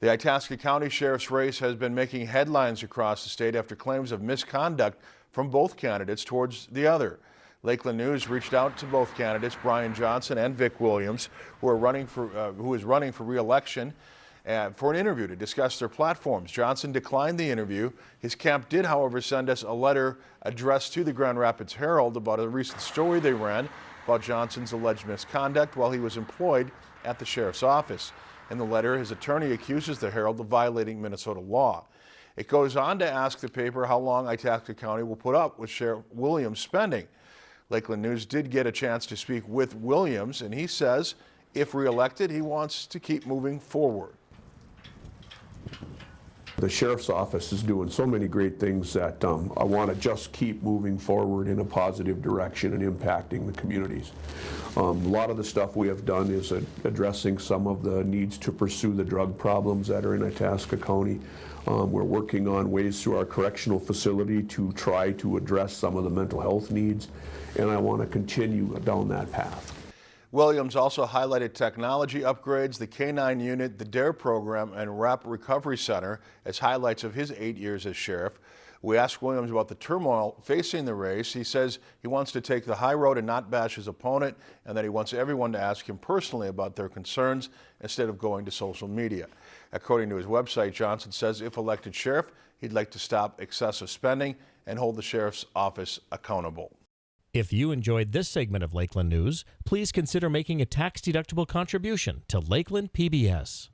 The Itasca County Sheriff's race has been making headlines across the state after claims of misconduct from both candidates towards the other. Lakeland News reached out to both candidates, Brian Johnson and Vic Williams, who are running for uh, who is running for re-election, uh, for an interview to discuss their platforms. Johnson declined the interview. His camp did, however, send us a letter addressed to the Grand Rapids Herald about a recent story they ran about Johnson's alleged misconduct while he was employed at the sheriff's office. In the letter, his attorney accuses the Herald of violating Minnesota law. It goes on to ask the paper how long Itasca County will put up with Sheriff Williams' spending. Lakeland News did get a chance to speak with Williams, and he says if reelected, he wants to keep moving forward. The sheriff's office is doing so many great things that um, I want to just keep moving forward in a positive direction and impacting the communities. Um, a lot of the stuff we have done is uh, addressing some of the needs to pursue the drug problems that are in Itasca County. Um, we're working on ways through our correctional facility to try to address some of the mental health needs, and I want to continue down that path. Williams also highlighted technology upgrades, the K-9 unit, the DARE program, and RAP Recovery Center as highlights of his eight years as sheriff. We asked Williams about the turmoil facing the race. He says he wants to take the high road and not bash his opponent, and that he wants everyone to ask him personally about their concerns instead of going to social media. According to his website, Johnson says if elected sheriff, he'd like to stop excessive spending and hold the sheriff's office accountable. If you enjoyed this segment of Lakeland News, please consider making a tax-deductible contribution to Lakeland PBS.